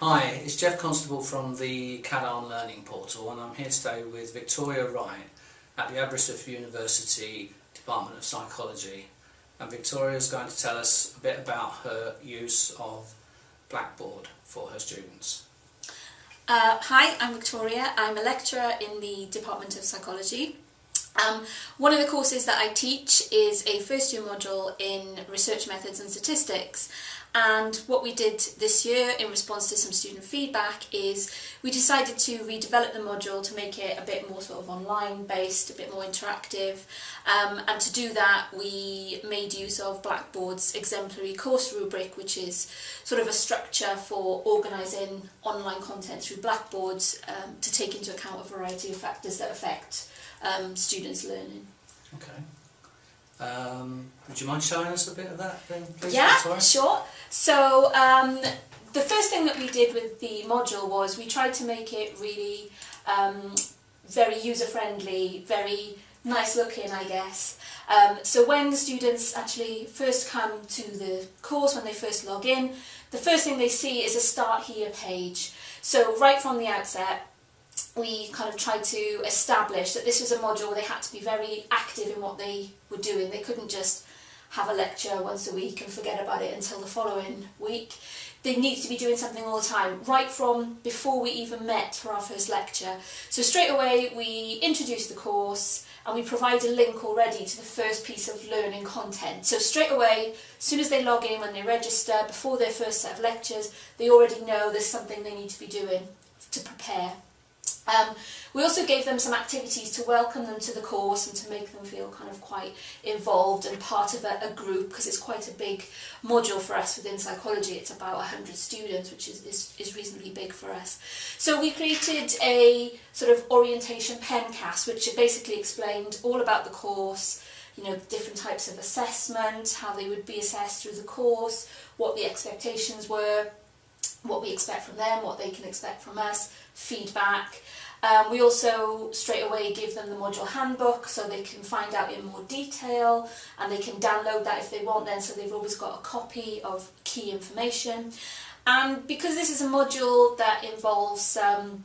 Hi, it's Jeff Constable from the CADARN Learning Portal and I'm here today with Victoria Wright at the Aberystwyth University Department of Psychology and Victoria is going to tell us a bit about her use of Blackboard for her students. Uh, hi, I'm Victoria. I'm a lecturer in the Department of Psychology. Um, one of the courses that I teach is a first year module in research methods and statistics and what we did this year in response to some student feedback is we decided to redevelop the module to make it a bit more sort of online based, a bit more interactive. Um, and to do that, we made use of Blackboard's exemplary course rubric, which is sort of a structure for organising online content through Blackboard um, to take into account a variety of factors that affect um, students' learning. Okay. Um, would you mind showing us a bit of that then, please, Yeah, Victoria? sure. So um, the first thing that we did with the module was we tried to make it really um, very user-friendly, very nice looking, I guess. Um, so when the students actually first come to the course, when they first log in, the first thing they see is a Start Here page. So right from the outset, we kind of tried to establish that this was a module where they had to be very active in what they were doing. They couldn't just have a lecture once a week and forget about it until the following week. They needed to be doing something all the time, right from before we even met for our first lecture. So straight away we introduced the course and we provide a link already to the first piece of learning content. So straight away, as soon as they log in, when they register, before their first set of lectures, they already know there's something they need to be doing to prepare. Um, we also gave them some activities to welcome them to the course and to make them feel kind of quite involved and part of a, a group because it's quite a big module for us within psychology. It's about 100 students, which is, is, is reasonably big for us. So we created a sort of orientation pencast, which basically explained all about the course, you know, different types of assessment, how they would be assessed through the course, what the expectations were, what we expect from them, what they can expect from us, feedback. Um, we also straight away give them the module handbook so they can find out in more detail and they can download that if they want then so they've always got a copy of key information. And because this is a module that involves um,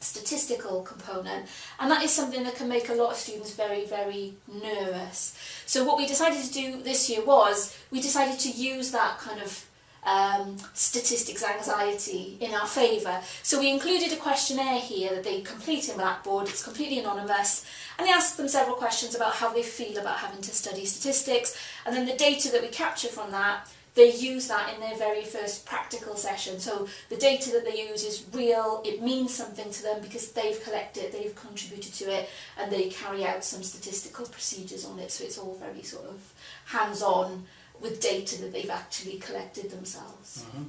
statistical component and that is something that can make a lot of students very very nervous so what we decided to do this year was we decided to use that kind of um, statistics anxiety in our favour. So we included a questionnaire here that they complete in Blackboard, it's completely anonymous, and they ask them several questions about how they feel about having to study statistics, and then the data that we capture from that, they use that in their very first practical session. So the data that they use is real, it means something to them because they've collected, they've contributed to it, and they carry out some statistical procedures on it, so it's all very sort of hands-on, with data that they've actually collected themselves. Mm -hmm.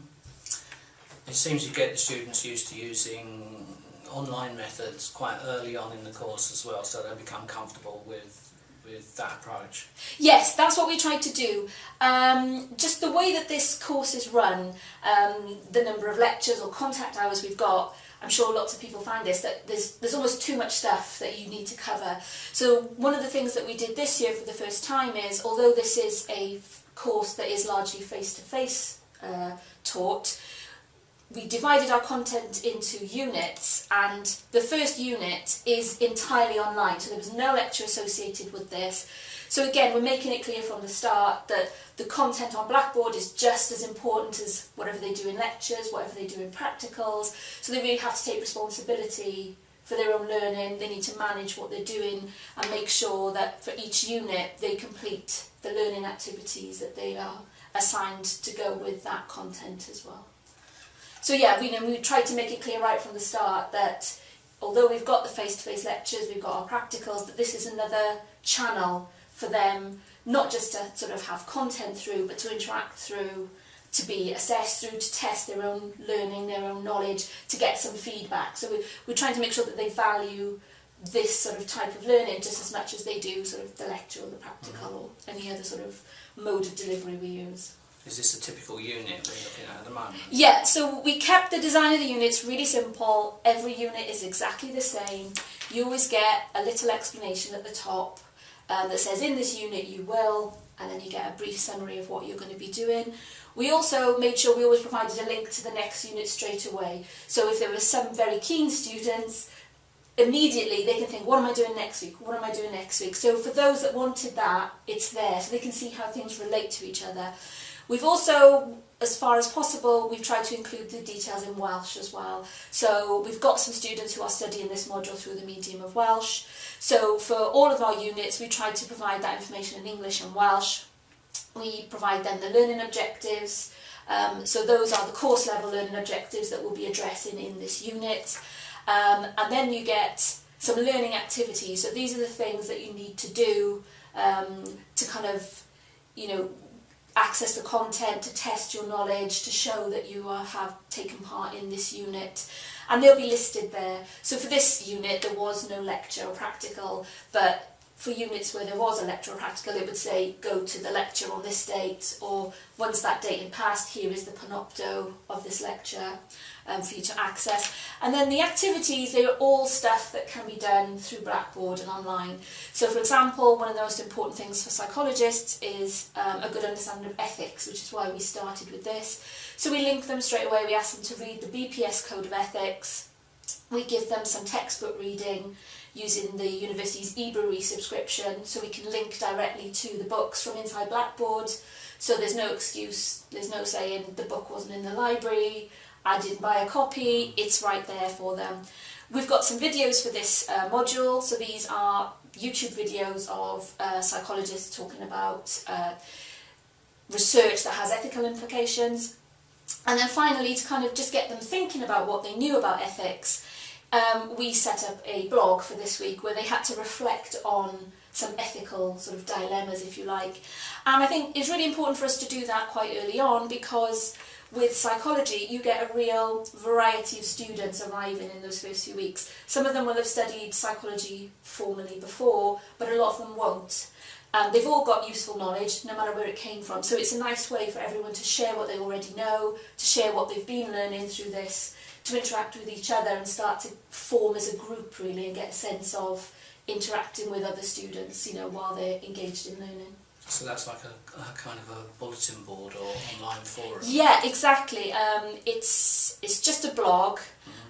It seems you get the students used to using online methods quite early on in the course as well, so they become comfortable with with that approach. Yes, that's what we tried to do. Um, just the way that this course is run, um, the number of lectures or contact hours we've got, I'm sure lots of people find this, that there's, there's almost too much stuff that you need to cover. So one of the things that we did this year for the first time is, although this is a course that is largely face-to-face -face, uh, taught, we divided our content into units and the first unit is entirely online, so there was no lecture associated with this. So again, we're making it clear from the start that the content on Blackboard is just as important as whatever they do in lectures, whatever they do in practicals, so they really have to take responsibility for their own learning, they need to manage what they're doing and make sure that for each unit they complete the learning activities that they are assigned to go with that content as well. So yeah, we, you know, we tried to make it clear right from the start that although we've got the face-to-face -face lectures, we've got our practicals, that this is another channel for them, not just to sort of have content through, but to interact through to be assessed through, to test their own learning, their own knowledge, to get some feedback. So we, we're trying to make sure that they value this sort of type of learning just as much as they do sort of the lecture or the practical or any other sort of mode of delivery we use. Is this a typical unit we're looking at at the moment? Yeah, so we kept the design of the units really simple. Every unit is exactly the same. You always get a little explanation at the top um, that says in this unit you will, and then you get a brief summary of what you're going to be doing. We also made sure we always provided a link to the next unit straight away. So if there were some very keen students, immediately they can think, what am I doing next week? What am I doing next week? So for those that wanted that, it's there, so they can see how things relate to each other. We've also, as far as possible, we've tried to include the details in Welsh as well. So we've got some students who are studying this module through the medium of Welsh. So for all of our units, we tried to provide that information in English and Welsh. We provide then the learning objectives. Um, so those are the course level learning objectives that we'll be addressing in this unit. Um, and then you get some learning activities. So these are the things that you need to do um, to kind of, you know, access the content, to test your knowledge, to show that you are, have taken part in this unit. And they'll be listed there. So for this unit, there was no lecture or practical, but for units where there was a lecture or practical, it would say, go to the lecture on this date, or once that date had passed, here is the panopto of this lecture um, for you to access. And then the activities, they are all stuff that can be done through Blackboard and online. So for example, one of the most important things for psychologists is um, a good understanding of ethics, which is why we started with this. So we link them straight away, we ask them to read the BPS Code of Ethics, we give them some textbook reading using the university's ebrary subscription, so we can link directly to the books from inside Blackboard, so there's no excuse, there's no saying the book wasn't in the library, I didn't buy a copy, it's right there for them. We've got some videos for this uh, module, so these are YouTube videos of uh, psychologists talking about uh, research that has ethical implications. And then finally, to kind of just get them thinking about what they knew about ethics, um, we set up a blog for this week where they had to reflect on some ethical sort of dilemmas, if you like. And I think it's really important for us to do that quite early on because with psychology, you get a real variety of students arriving in those first few weeks. Some of them will have studied psychology formally before, but a lot of them won't. And they've all got useful knowledge, no matter where it came from. So it's a nice way for everyone to share what they already know, to share what they've been learning through this, to interact with each other and start to form as a group really and get a sense of interacting with other students, you know, while they're engaged in learning. So that's like a, a kind of a bulletin board or online forum. Yeah, exactly. Um, it's it's just a blog,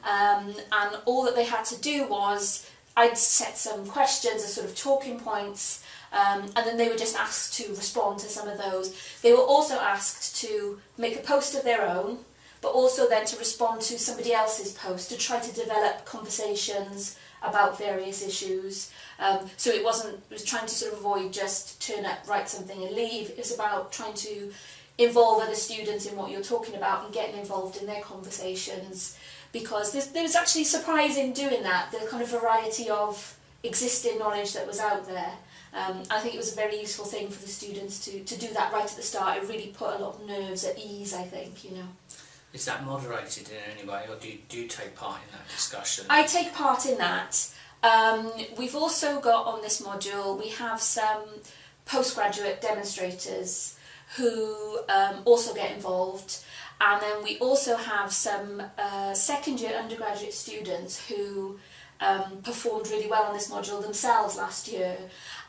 um, and all that they had to do was I'd set some questions as sort of talking points, um, and then they were just asked to respond to some of those. They were also asked to make a post of their own, but also then to respond to somebody else's post to try to develop conversations about various issues. Um, so it wasn't, it was trying to sort of avoid just turn up, write something and leave. It was about trying to involve other students in what you're talking about and getting involved in their conversations because there's, there was actually surprise in doing that, the kind of variety of existing knowledge that was out there. Um, I think it was a very useful thing for the students to, to do that right at the start. It really put a lot of nerves at ease, I think, you know. Is that moderated in any way, or do you, do take part in that discussion? I take part in that. Um, we've also got on this module, we have some postgraduate demonstrators who um, also get involved. And then we also have some uh, second year undergraduate students who um, performed really well on this module themselves last year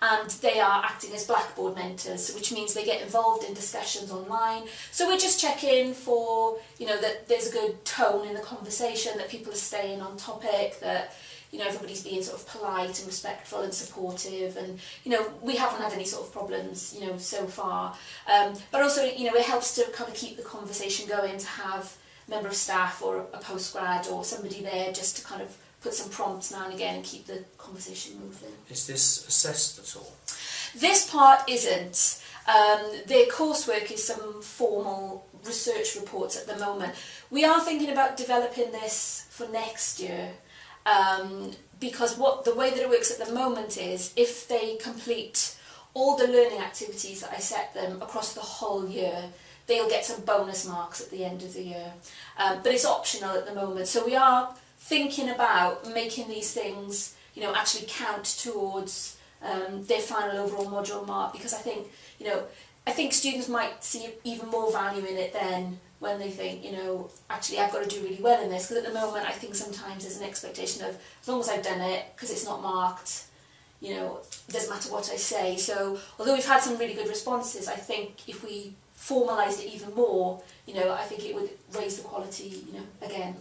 and they are acting as Blackboard mentors, which means they get involved in discussions online. So we're just checking for, you know, that there's a good tone in the conversation, that people are staying on topic, that, you know, everybody's being sort of polite and respectful and supportive and, you know, we haven't had any sort of problems, you know, so far. Um, but also, you know, it helps to kind of keep the conversation going to have a member of staff or a postgrad or somebody there just to kind of put some prompts now and again and keep the conversation moving. Is this assessed at all? This part isn't. Um, their coursework is some formal research reports at the moment. We are thinking about developing this for next year um, because what the way that it works at the moment is if they complete all the learning activities that I set them across the whole year, they'll get some bonus marks at the end of the year. Um, but it's optional at the moment. So we are thinking about making these things, you know, actually count towards um, their final overall module mark because I think, you know, I think students might see even more value in it then when they think, you know, actually I've got to do really well in this because at the moment I think sometimes there's an expectation of as long as I've done it because it's not marked, you know, it doesn't matter what I say. So although we've had some really good responses, I think if we formalised it even more, you know, I think it would raise the quality, you know, again.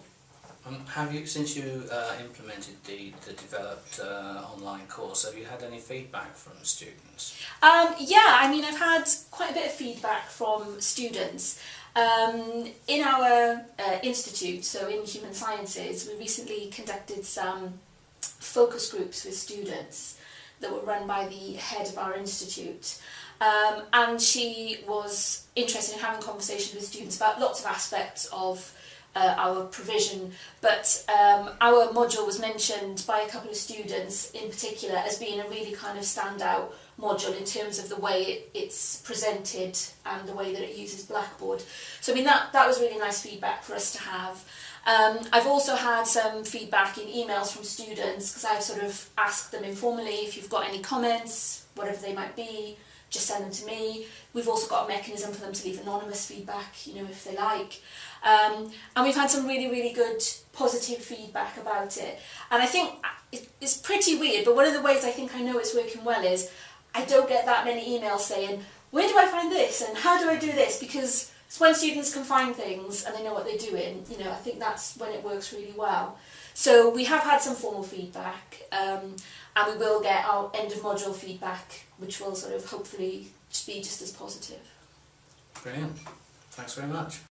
Um, have you, since you uh, implemented the, the developed uh, online course, have you had any feedback from students? Um, yeah, I mean, I've had quite a bit of feedback from students. Um, in our uh, institute, so in human sciences, we recently conducted some focus groups with students that were run by the head of our institute. Um, and she was interested in having conversations with students about lots of aspects of uh, our provision, but um, our module was mentioned by a couple of students in particular as being a really kind of standout module in terms of the way it, it's presented and the way that it uses Blackboard. So I mean that, that was really nice feedback for us to have. Um, I've also had some feedback in emails from students because I've sort of asked them informally if you've got any comments, whatever they might be, just send them to me. We've also got a mechanism for them to leave anonymous feedback, you know, if they like. Um, and we've had some really, really good positive feedback about it. And I think it's pretty weird, but one of the ways I think I know it's working well is I don't get that many emails saying, where do I find this and how do I do this? Because it's when students can find things and they know what they're doing, you know, I think that's when it works really well. So we have had some formal feedback um, and we will get our end of module feedback, which will sort of hopefully be just as positive. Brilliant. Thanks very much.